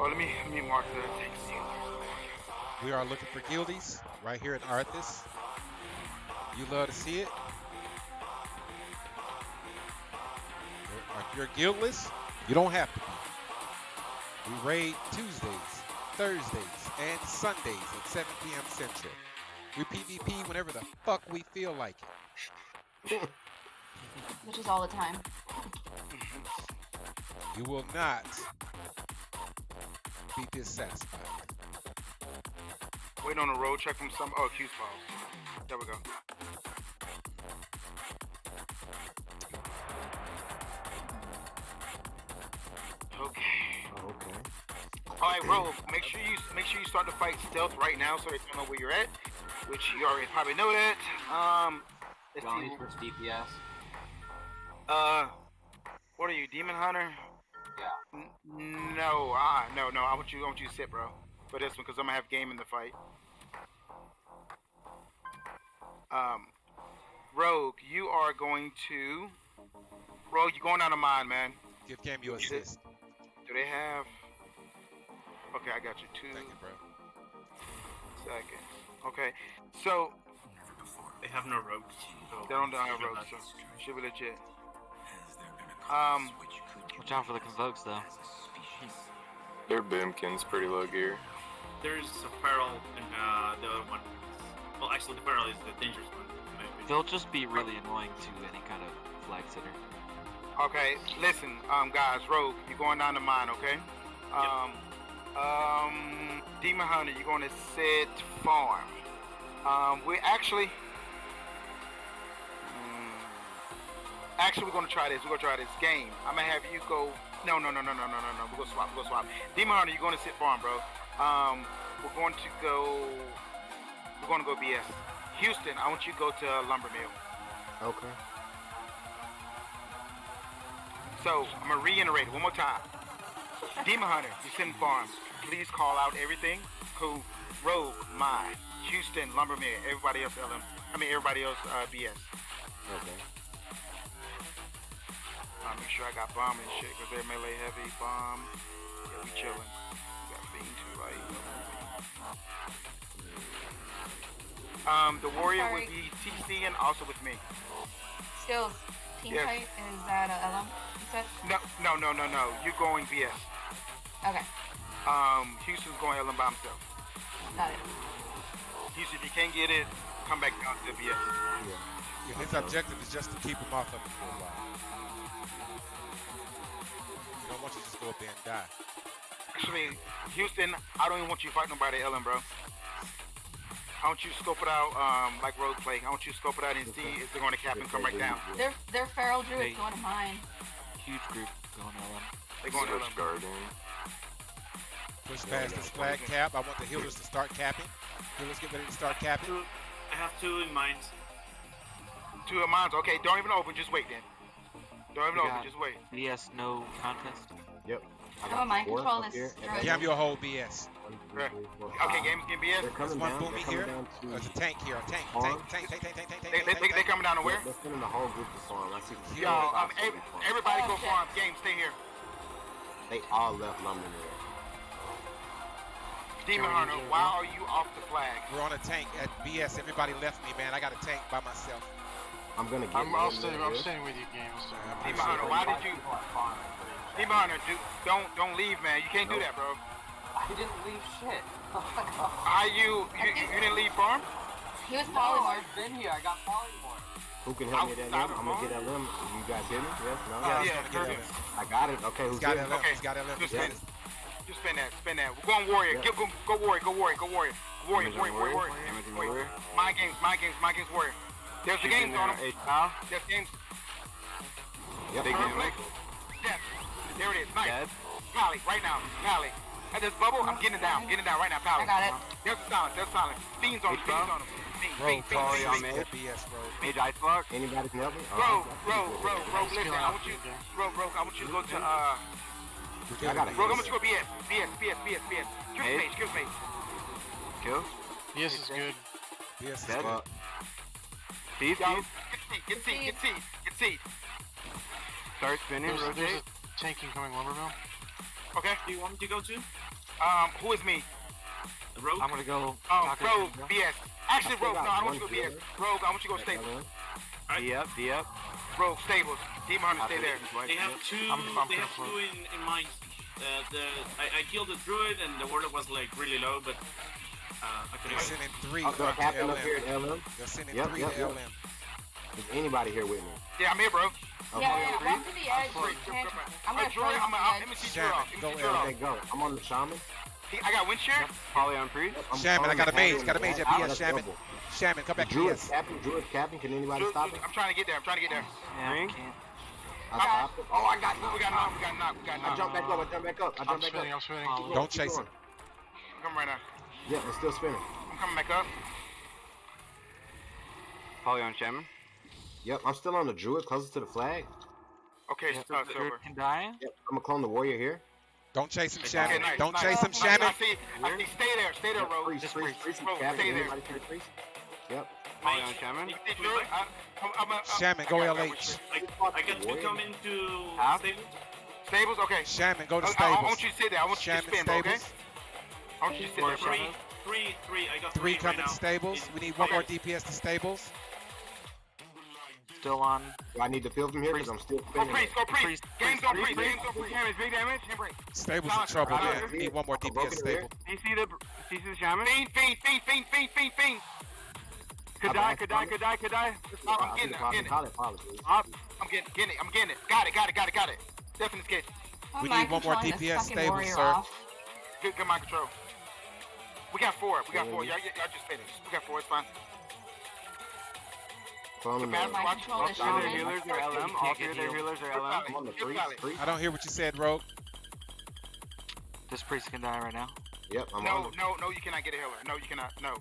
Oh, let me let me mark the tank. We are looking for guildies right here at Arthas. You love to see it. If you're guildless, you don't have to be. We raid Tuesdays, Thursdays, and Sundays at 7 p.m. Central. We PvP whenever the fuck we feel like it. Which is all the time. You will not be dissatisfied. Waiting on a road check from some. Oh, Q's files. There we go. Okay. Oh, okay. All right, Rogue. Make sure you make sure you start the fight stealth right now, so they don't know where you're at. Which you already probably know that. Um, let's Johnny's see. DPS. Uh, what are you, Demon Hunter? Yeah. N- no, ah, no, no. I want you, I want you to sit, bro, for this one, because I'm gonna have game in the fight. Um, Rogue, you are going to. Rogue, you're going down to mine, man. Give Cam you assist. Do they have? Okay, I got you. Two Thank you, bro. seconds. Okay, so They have no rogues. So they don't have should be rogues, so nuts. should be legit. Um, Watch out for the convokes though. Their boomkin's pretty low gear. There's a feral and uh, the other one. Well, actually, the feral is the dangerous one. They'll just be really annoying to any kind of flag sitter. Okay, listen, um, guys, Rogue, you're going down to mine, okay? Um, um, Demon Hunter, you're going to sit farm. Um, we actually, actually, we're going to try this. We're going to try this game. I'm gonna have you go. No, no, no, no, no, no, no, no. We're gonna swap. We're gonna swap. Demon Hunter, you're going to sit farm, bro. Um, we're going to go. We're going to go BS. Houston, I want you to go to Lumber Mill. Okay. So I'm gonna reiterate one more time. Demon Hunter, you send farms. Please call out everything. Who? Rogue, my, Houston, Lumberman, everybody else LM. I mean everybody else uh, BS. Okay. Uh, make sure I got bomb and shit, cause they're melee heavy bomb. Yeah, we chillin'. We got Fiend too, right? Um, the warrior Sorry. would be TC and also with me. Skills. Team Yes. fight is that a LM? You said? No, no, no, no, no. You're going BS. Okay, Um, Houston's going LM by himself. got it. Houston, if you can't get it, come back down to BS. Yeah, his objective is just to keep him off of him for a while. We don't want you to just go up there and die. Actually, Houston, I don't even want you to fight nobody, LM, bro. I want you to scope it out, um, like road play. I want you to scope it out and see if they're going to cap and come right down. They're they're feral druids Hey. going to mine. Huge group going LM. They're going to Switch LM. Guardian. Push past this flag cap. I want the healers to start capping. Healers get ready to start capping. Two, I have two in mind. Two of mine. Okay, don't even open. Just wait then. Don't even We open. Just wait. BS no contest. Yep. I How about mind control up this here, druid? and your whole BS. one, Right. Okay, five. games can be They're. There's coming one down. boomy here. to. There's a tank here. A tank. Tank. Tank. Tank. Tank. Tank. Tank. Tank. They, they, tank, they, they coming down to where? They're sending the whole group to farm. I see. Yo, Yo, um, ev- farm. everybody Oh, go shit. farm. Game, stay here. They all left Lumber Mill. Demon Hunter, why are you off the flag? We're on a tank at BS. Everybody left me, man. I got a tank by myself. I'm gonna get. I'm, I'll stay. I'm yeah. staying with you, game. I'm staying with you. Demon Hunter, why did you? Demon Hunter, do, don't don't leave, man. You can't do that, bro. I didn't leave shit. Oh my god. Are you you, you didn't leave farm? He was No. I've been here. I got polymorph. Who can help me with that limb? I'm gonna get that limb. You guys hear me? Yes. No. Uh, Yeah, yeah, he's gonna get perfect. LM. I got it. Okay. He's Who's got getting LM. Okay. He's got LM. Just He's spin got it. Just spin that, spin that. We're going warrior. Yeah. Go, go, go warrior. Go warrior. Go warrior. Warrior, Image on warrior, warrior, warrior. warrior. Image on warrior. warrior. My games, my games, my games, warrior. There's the games on them. H pal. There's games. Yep. Big Perfect. Yes. There it is. Nice. Dead. Pally, right now. Pally. At this bubble, I'm getting it down. Getting it down right now. Pally. I got it. There's the silence. There's silence. Fiends on him. H-Bomb. Fiends on him. Bro, fiend, fiend, Polly fiend, on fiend. BS, bro. Mage ice block. Anybody can help me? Bro, Oh, bro, bro, bro, listen. I want you, bro, bro. I want you to go to uh. I got it. Bro, I want you to go BS, BS, BS, BS, BS. Excuse me, Hey. excuse me. Kill. Yes, is good. BS is good. Thief. Y'all, get seat, get seat, get seat, get seat. Start spinning. There's, there's Rotate. a tank incoming lumber mill. Okay. Do you want me to go to? Um, who is me? Rogue. I'm gonna go. Um, Taco Rogue, Tuesday. BS. Actually, I Rogue. No, I don't want you to go BS. killer. Rogue, I want you to go Stables. Alright. D up, D up. Rogue, Stables. Demon Hunter, stay there. They have two. I'm- I'm they have two in, in mind. Uh, the I, I killed the druid and the warlock was like really low, but uh, I They're sending three I'll go up to captain up here at LM. They're sending Yep, three yep, to yep. LM. Is anybody here with me? Yeah, I'm here, bro. Okay. Yeah, yeah, walk to the edge. Great, man. good, good, I'm Hey, gonna I'm, you uh, to let me see Shaman, Drew off. Let me go see Drew off. Okay, go. I'm on the shaman. He- I got wind shear. Poly on priest. I'm Shaman, I got a calling mage, got a mage at captain. BS, Shaman. Shaman, come back to Druid BS. captain, Druid captain. Can anybody Drew, stop it? I'm trying to get there. I'm trying to get there. Yeah, Ring? can't. I stopped it. Oh, I got We got knocked. We got knocked. We got I knocked. jumped back up. I jumped back up. I I'm jumped back spinning, up. I'm spinning. Don't chase him. I'm right now. Yeah, it's still spinning. I'm coming back up. Poly on shaman. Yep, I'm still on the druid, closest to the flag. Okay, Yep. uh, silver. Can die. Yep, I'm gonna clone the warrior here. Don't chase him, Okay, Shaman. nice, Don't nice. chase him, Nice, Shaman. I see. I see. Stay there. Stay there, Yep, Rogue. priest, Just priest, priest. priest, Bro, captain. stay there. Anybody see the priest? Yep. Mage. on shaman. Shaman, go I got LH. I, I got to come into Huh? stable. Stables. Okay. Shaman, go to I, I, I want you to sit there. I want you to spin, bro, okay? Stables. I want you sit there, three, three, three. I got Three three, coming right now. stables. In- We need one Okay. more DPS to stables. Still on. Do I need to fill from here because I'm still Go priest. Go priest. Priest, Game's on priest, priest. Game's on priest. Damage. Big damage. Hand break. Stables in Silence, trouble right We need one more I'm DPS broken stable. Do you see the, do you see the shaman? Fiend, fiend, fiend, fiend, fiend, fiend, fiend. Could die, could die, could die, could die. Oh, I'm getting it. I'm getting it. Call it, call it, I'm getting, getting it. I'm getting it. Got it. Got it. Got it. Got it. Definitely sketch. We need one more DPS fucking stable, sir. off? Good, good mind control. We got four. We got four. Y'all, y'all just finished. We got four. It's fine. Phone The number. watch. control watch- is All shaman. their healers are LM. All three of their healers are LM. I'm on the priest. priest. I don't hear what you said, Rogue. This priest can die right now. Yep, I'm No, on the no, no. You cannot get a healer. No, you cannot. No.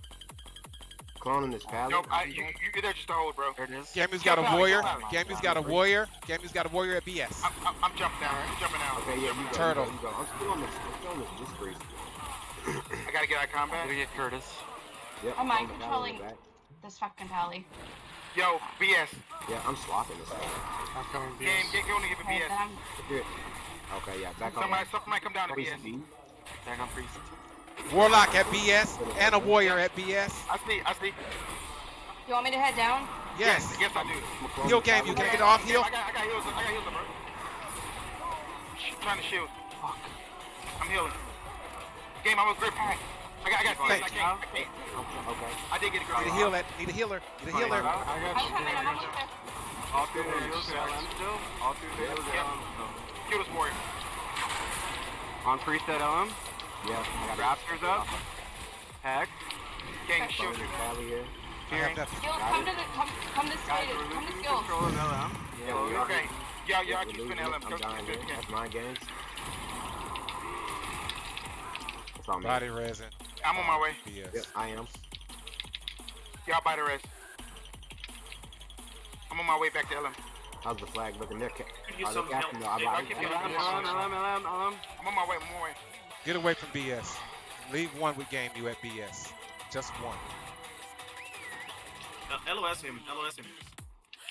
cloning this paladin. Nope. I, you, you're there just to hold, bro. There it is. Gamu's got a warrior. Pally, kill Gamu's got a warrior. Gamu's got a warrior at BS. I'm, I'm, I'm jumping down. I'm jumping down. Okay, yeah, you go. Turtle. You go, you go. I'm still on this. I'm still on this. This priest. I gotta get out of combat. Gonna get Curtis. Yep. I'm on mind the paladin controlling. in the back. This fucking tally. Yo, BS. Yeah, I'm swapping this. guy. I'm coming Game, get going to give a BS. then Okay, yeah, back on. Somebody, somebody come down to Priest BS. B. Back on priest. Warlock at BS and a warrior at BS. I see. I see. You want me to head down? Yes. Yes, I do. Heal game. You can get off heal. I got, I got heals. I got heals, bro. Sh- Trying to shield. Fuck. I'm healing. Game, I'm a grip. I got, I got Thank I can't, I can't. Okay. I did get a grip. Need a heal. That. Need a healer. Need a healer. I got you. coming. I I'm got almost you. there. All three of their healers LM still. All three of their healers are LM still. Kill warrior. On priest at LM. Yeah, Raptors up. Hex. Game, it. shield Cloning you. this pally here. I. Skills, come to the come come to Guys, Come to losing skills. control of LM. Yeah, we are. Okay. Yeah, yeah, I We're keep losing spinning. LM. I'm dying spin, here. spin. That's my games. That's all me. Body resin. I'm on my way. Yep, I am. Y'all buy the rest. I'm on my way back to LM. How's the flag looking there? Ca- Could use Are some they captain help. though? Hey, I I like can it. feel LM, LM, LM, LM, LM. I'm on my way. I'm on my way. Get away from BS. Leave one with game you at BS. Just one. Uh, LOS him. LOS him.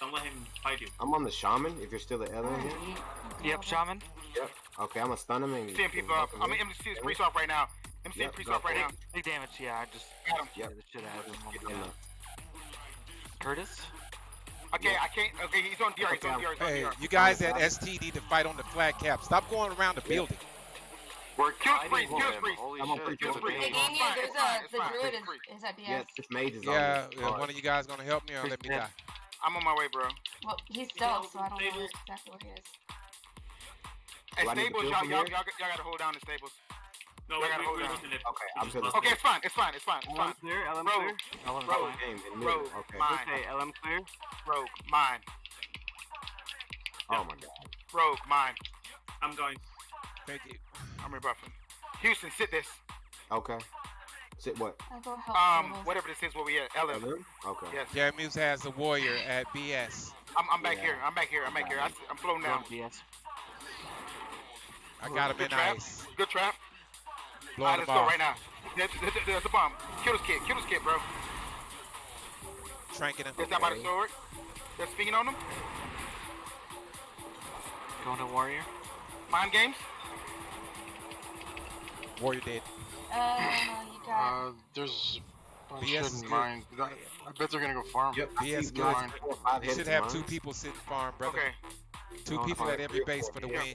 Don't let him fight you. I'm on the shaman. If you're still at LM here. Yep, shaman. Yep. Okay, I'm gonna stun him and. Seeing people up. I'm gonna MC this priest off right now. MC Yep, priest go off right now. Big damage. Yeah, I just Got him. Yep. the shit out of him. Get my in God. there. Curtis. Okay, I can't. Okay, he's on DR. He's on DR. He's on Hey, DR. you guys at ST need to fight on the flag cap. Stop going around the building. We're Kill kiting priest, kill him. priest. Holy I'm on shit. priest, Kill kill priest. Hey, priest. game It's here. fine, There's it's a the druid It's is, free. is at BS. Yeah, this mage is Yeah, me. yeah, one of you guys gonna help me or let me die? I'm on my way, bro. Well, he's stealth, so I don't know Tables. exactly where he is. At Do I need to stables, kill y'all, here? y'all, y'all gotta hold down the stables. No, I we, gotta hold we're down. losing it. Okay, I'm just to the- lost Okay, it's fine. It's fine. It's fine. It's LM fine. clear, LM Bro. clear. LM Bro. fine. Game in Bro, middle. Okay. mine. Okay, LM clear. Rogue, mine. Oh my god. Rogue, mine. I'm going. Thank you. I'm rebuffing. Houston, sit this. Okay. Sit what? I go help Um, whatever this is, where we at. LM. LM? Okay. Yes. Gamus has a warrior at BS. I'm, I'm back Yeah. here. I'm back here. I'm back here. I, am floating down. BS. I got him Good in trap. ice. Good trap. Blowing Alright, him let's go right now. There's, there's, there's a bomb. Kill this kid. Kill this kid, bro. Tranking him. There's that by the Okay. sword. They're speaking on him. Going to warrior. Mind games. Warrior dead. Uh, you got. Uh, there's a bunch BS is hidden mine. I I bet they're gonna go farm. Yep. I BS good. mines, four or five You should have two people sitting farm, brother. Okay. Two people at every base for the Yeah. win.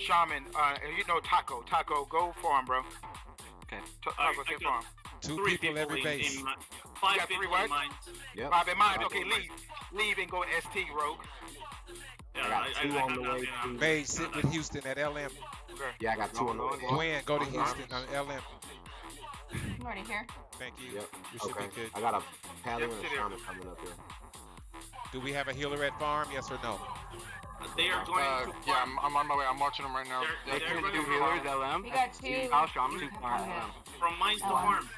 Shaman, uh, you know Taco. Taco, go farm, bro. Okay. Taco, I sit got farm. Two Three people every in, base. In, mi- five got three people what? in mines. Yep. Five in mind. Okay, leave. Leave and go ST, Rogue. Yeah, I got I, two I, I on have the that, way yeah, I'm- to- Mage, sit with Houston at LM. Yeah, I got two on the way. Gwen, go to Houston on LM. I'm already here. Thank you. Yep. You should Okay. be good. I got a Pally Yep, and a. Shaman coming up here. Do we have a healer at farm? Yes or no? They are going Uh, to yeah. I'm, I'm on my way. I'm watching them right now. They're- they're can going do healers. LM. We got two. Kyle Shaman. two Two farm. farm. From mines to Oh. farm.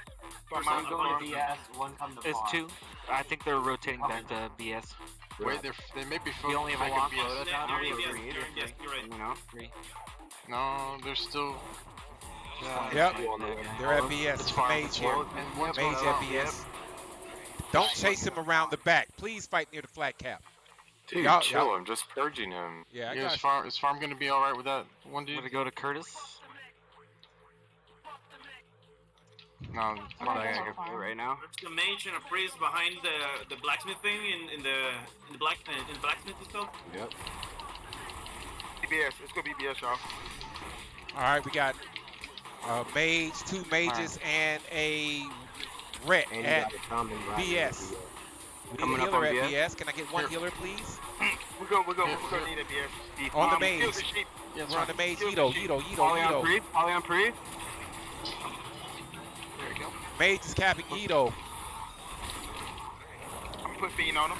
From For mine to One farm. going to BS, one come to It's farm. two. I think they're rotating back to BS. Wait, they're, they may be We only have a making long BS. quota Yeah, now. you're yes, three, you're yes, you're right. You know, three. No, they're still. Yep. Two on the way. They're at BS. It's It's farm. Mage here. farm. And one's Mage at. BS. Don't chase him around the back. Please fight near the flat cap. Dude, Y'all- chill. y'all- I'm just purging him. Yeah, I Yeah, got is farm, is farm gonna be alright with that one I'm dude? gonna go to Curtis. No, I'm I gonna go go farm. right now. There's the mage and a priest behind the the blacksmith thing in, in the in the black in the blacksmith stuff. Yep. BBS. It's gonna be BS, y'all. All right, we got a mage, two mages, and a ret And at got a Shaman right BS. Here. we need Coming a up healer on at BS. BS. Can I get one Here. healer, please? We go. We go. We go. Need a BS. On the Um, mage. kill the sheep. We're on the mage. Kill the Ito, sheep. Ito, Ito, Polly on Ito. pre. Polly on pre. There you go. Mage is capping Ito. I'm gonna fiend on him.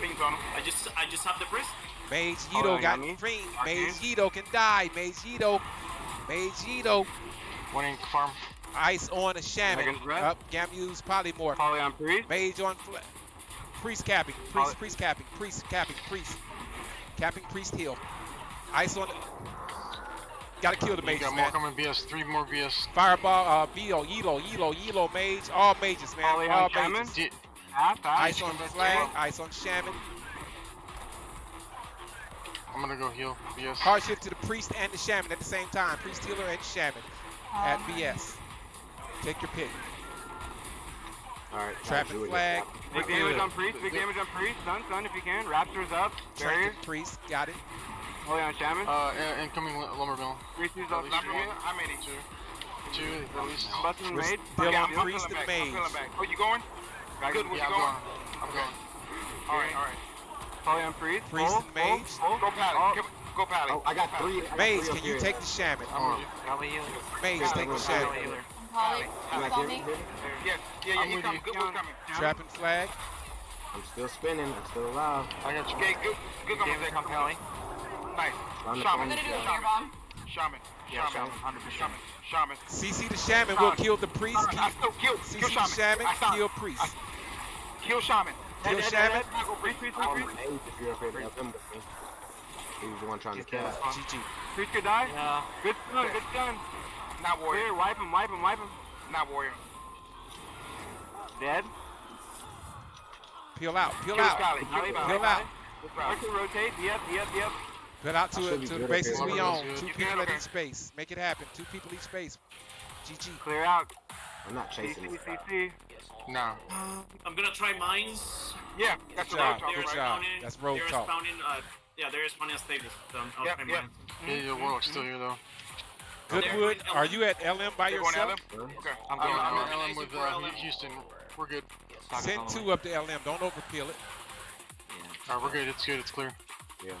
Fiends on him. I just I just have the priest. Mage Oh, got got me. fiend. Mage Ito can die. Mage Ito. Mage Ito. One in farm. Ice on a shaman. Up. Gamu's polymorph. Polly on pre. Mage on fl- priest capping. Poly- Priest, priest capping. Priest capping. Priest. Capping priest heal. Ice on. Gotta kill the You mages, got more man. coming BS. Three more BS. Fireball, uh, Beetle, Yilo, Yilo, Yilo, Mage, all mages, man. Polly all on shaman. mages. D- Half, half. Ice on flag, ice on shaman. I'm gonna go heal BS. Hard shift to the priest and the shaman at the same time. Priest healer and shaman at BS. Take your pick. Alright. got Trapping flag. Big damage on priest. Big damage on priest. Stun, stun if you can. Raptors up. Barriers. Priest, got it. Polly on shaman. Uh, incoming lu- lumber mill. Priest is up. least Not from here. one. How many? Two. Two at least. Busting We're still on priest and mage. feeling. Oh, you going? Good. Where you I'm going? going. I'm going. All right. All right. Polly on priest. Priest and mage. Full, full. Go Pally. Oh, Go Pally. Oh, I got three. I Mage, can you take the shaman? I'm with you. Mage, take the shaman. Polly healer. Polly, Can I saw me. Yes. Yeah. Yeah. I'm He's with coming. you. Good one's coming. Trapping flag. I'm still spinning. I'm still alive. I got you. Okay. Good. Good on Damage on Polly. Nice. I'm the Shaman. I'm gonna do a Shaman. bomb. Shaman. Yeah, Shaman. shaman. 100%. Shaman. Shaman. CC the shaman will kill the priest. I Keep still kill. CC Kill the Shaman. shaman, I kill priest. Kill Shaman. Kill Dead, dead, shaman. dead, dead. I go priest, priest, priest, priest. age if you're up here to help him with me. He was the one trying to kill. GG. Priest could die. Yeah. Good stun, good stun. Not warrior. Clear, wipe him, wipe him, wipe him. Not warrior. Dead. Peel out. Peel Kill out. Scally. Polly, Kill Polly, Peel out. Start to rotate. Yep, yep, yep. Peel out to, should it, to the bases we own. Two good. people at Okay. each space. Make it happen. Two people each space. GG. Clear out. I'm not chasing CC, this guy. CC. Nah. I'm gonna try mines. Yeah. That's Good a job. Good job. Spawning. That's road there talk. talk. spawning, uh, yeah, they're spawning stables. So I'm, Yep, try yep. mines. Yeah, your warlock's still here though. Goodwood, are you at LM by You're going yourself? LM? Okay. I'm I'm, I'm on. at LM with uh, Houston. We're good. Send two up to LM. Don't overpeel it. Alright, we're good. It's good. It's clear. Yeah.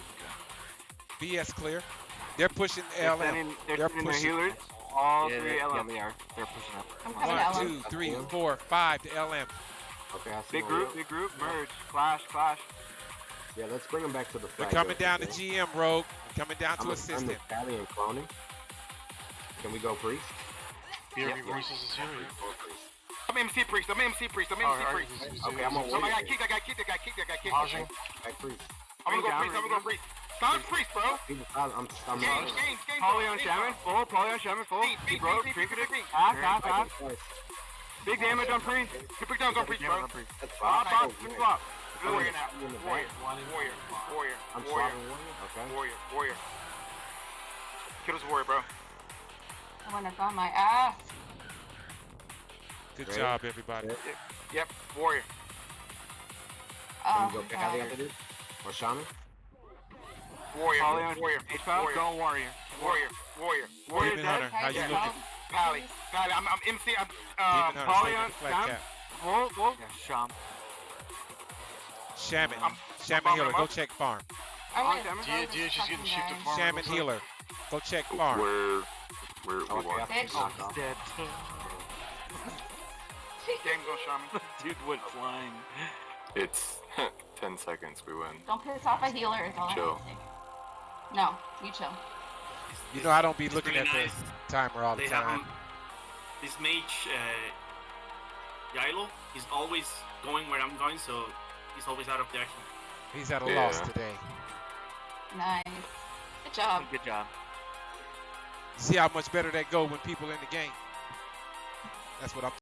BS clear. They're pushing They're LM. sending, they're They're sending their healers. All Yeah, three they, yeah, LM. they are. They're pushing up. I'm coming to One, LM. two, three, four, five to LM. Okay, I see Big group, big group, merge, clash, clash. Yeah, let's bring him back to the They're coming down to? GM Rogue. Coming down I'm to a- assist I'm the him. Stallion cloning. Can we go priest? BRB Yep. Voices is here. I'm MC priest. I'm MC priest. I'm MC Alright, priest. alright. Okay, I'm on Somebody got kicked. I got kicked. I got kicked. I got kicked. Mahjong. Back priest. I'm gonna go Bring priest. I'm gonna go priest. Stop priest, bro. I'm, I'm, I'm Games, not. games, games. On shaman, full, Polly on shaman, full. Feet, He feet, broke, feet, feet, trinketed. feet, feet. Half, half, half. Twice. Big damage on priest. Two pick downs on priest, bro. That's Pop, fine. pop, flip flop. Warrior now. You in the Warrior. back. Warrior. Warrior. I'm Warrior. swapping one. Okay. Warrior. Warrior. Kill this warrior, bro. I wouldn't have my ass. Good Great. job, everybody. Yep, warrior. Oh, Can you go pick out the other dude? Or Shaman? Warrior. Polly on warrior. H five. Warrior. Go warrior. Warrior. Warrior. Warrior. Demon dead. Hunter, how you Hey, looking? Pally. Pally. I'm, I'm MC. I'm, uh, Demon Hunter, on with the flat Sam. cap. Whoa, whoa. Yeah, Sham. Shaman, I'm- Shaman I'm healer, go check farm. I'm Oh, gonna damn it. throw D- this DH is getting shipped to farm. Shaman healer, go check farm. We're we're we Okay, won. I think Bitch. knocked off. Dead. Gang go shaman. Dude went flying. It's ten seconds. We win. Don't piss off a healer is all Chill. have. No, you chill. You know I don't be It's looking at nice. the timer all the They have time. him. This mage, uh, Yailo, he's always going where I'm going, so he's always out of the action. He's at a Yeah. loss today. Nice. Good job. Good job. See how much better that go when people in the game. That's what I'm